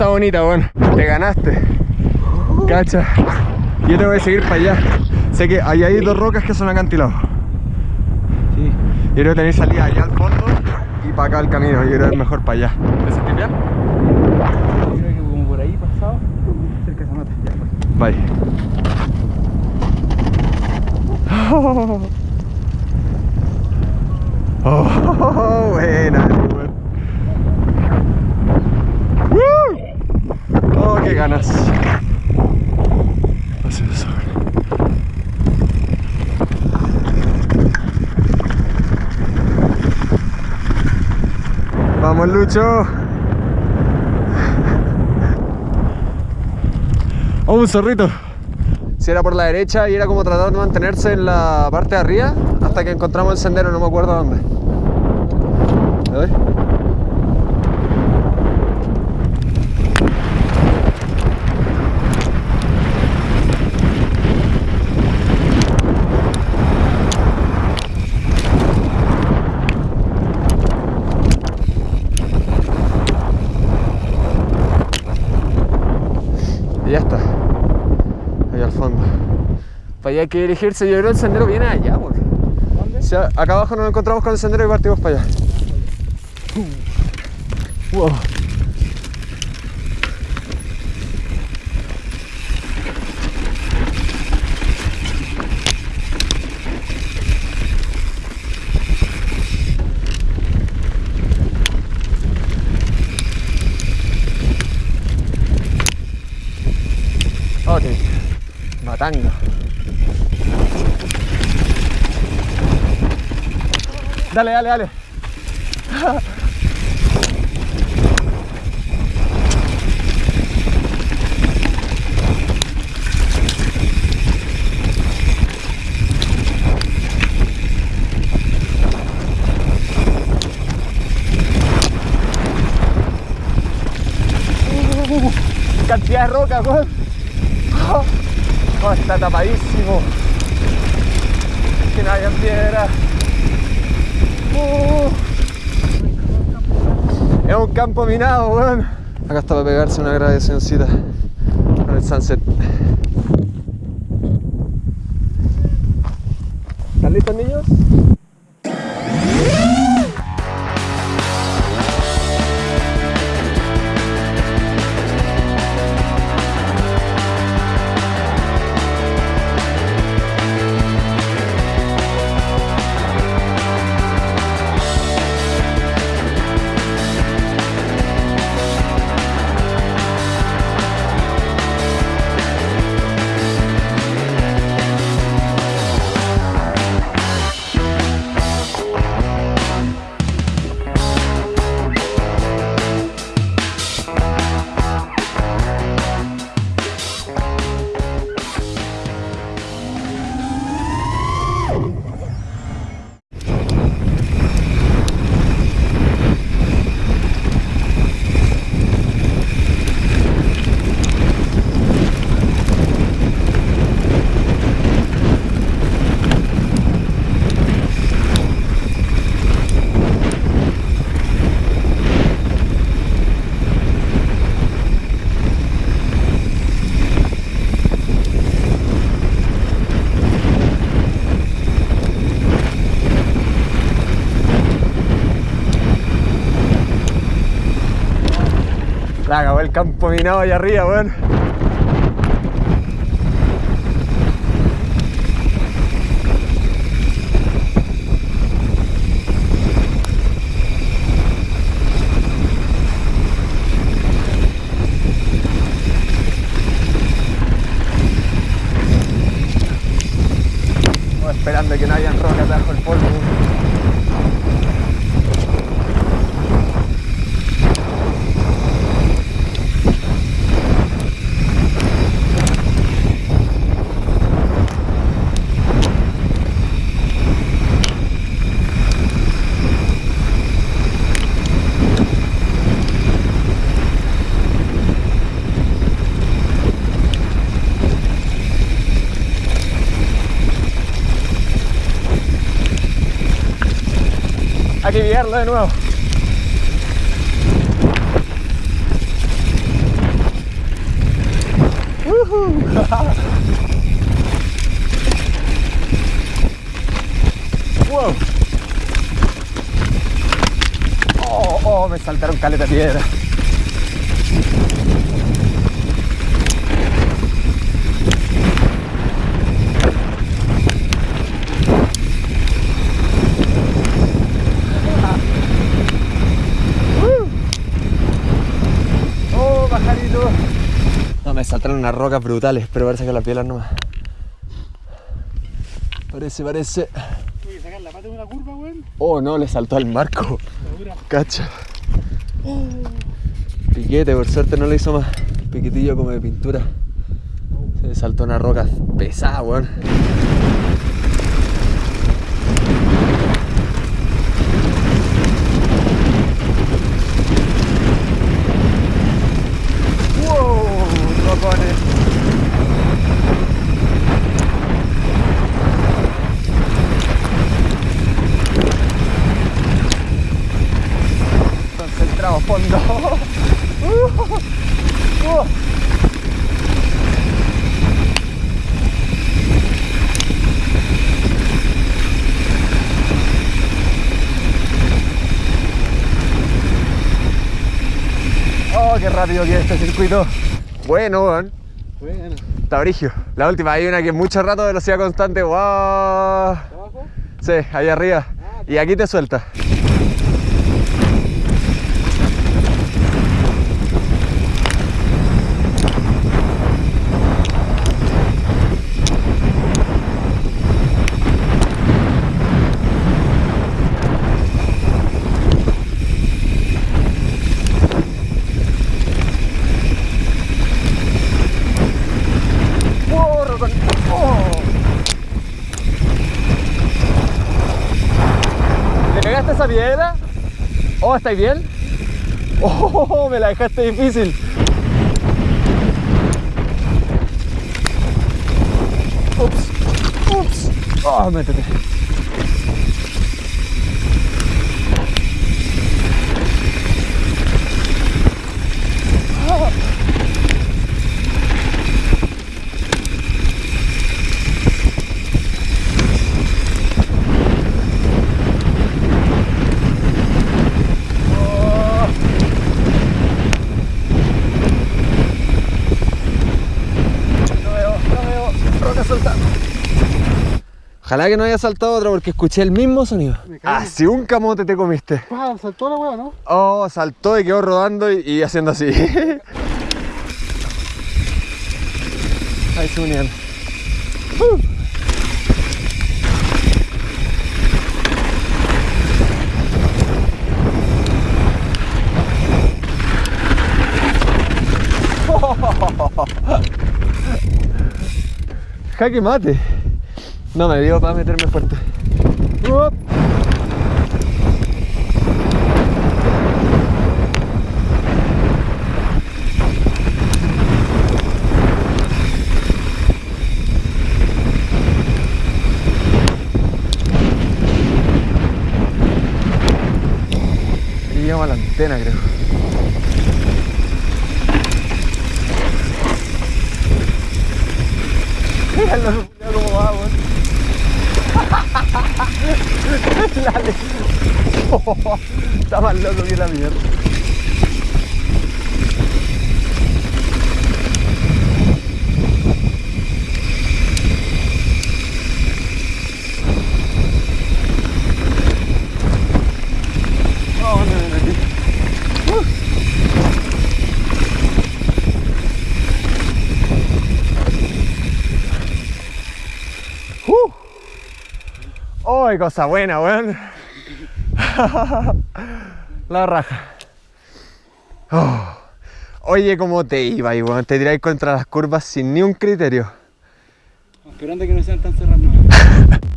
está bonita, bueno. Te ganaste. Cacha. Yo te voy a seguir para allá. Sé que ahí hay dos rocas que son acantilados. Sí. Yo creo que tenéis salida allá al fondo y para acá el camino. Yo creo que es mejor para allá. ¿Te sentís bien? Yo creo que como por ahí pasado, cerca de esa nota. Ya, pues. Bye. Oh, buena, Oh, qué ganas. Así sobre. Vamos, Lucho. Oh, un zorrito. Si era por la derecha y era como tratar de mantenerse en la parte de arriba hasta que encontramos el sendero, no me acuerdo dónde. A. Y ya está. Ahí al fondo. Hay que dirigirse. Yo creo que el sendero viene allá, por. ¿Dónde? Si a- acá abajo nos encontramos con el sendero y partimos para allá. Wow. Ok, matando. Dale, dale, dale. Uh, cantidad de roca, weón. Oh, está tapadísimo. Que no hayan piedra. Es un campo minado, weón. Acá está para pegarse una grabacióncita con el sunset. ¿Están listos, niños? La acabó el campo minado allá arriba, weón. Esperando que no hayan rocas bajo el polvo. Hay que guiarlo de nuevo. Uh -huh. wow. Oh, oh, me saltaron caleta piedra. Unas rocas brutales, pero parece que las pielas nomás. Parece, parece. Que sacar la pata de una curva, weón. Oh, no, le saltó al marco. Cacha. Piquete, por suerte no le hizo más. Piquetillo como de pintura. Se le saltó una roca pesada, weón. ¡Wow! Rocones. Concentrado, fondo. Uh, uh. Oh, qué rápido que es este circuito. Bueno, weón. Bueno. Está brigio. La última, hay una que es mucho rato, velocidad constante. ¡Wow! ¿Abajo? Sí, ahí arriba. Y aquí te suelta. ¡Wow, Rocón! ¡Oh! ¿Le pegaste esa piedra? Oh, ¿estáis bien? Oh, me la dejaste difícil. Ups, ups. Oh, métete. No veo, no veo. Roca soltando. Ojalá que no haya saltado otra porque escuché el mismo sonido. Así un camote te comiste. Ah, saltó la weá, ¿no? Oh, saltó y quedó rodando y, y haciendo así. Ahí se unían. Uh. Jaque mate. No me dio para meterme fuerte. Llegamos a la antena, creo. Mira el loco culiao cómo va, weón. Dale. está más loco que la mierda. Oh, no me metí. Uh. Uh. ¡Ay, cosa buena, weón! La raja. Oh. Oye, ¿cómo te iba, y weón? Te tiráis contra las curvas sin ni un criterio. Esperando que no sean tan cerradas, no.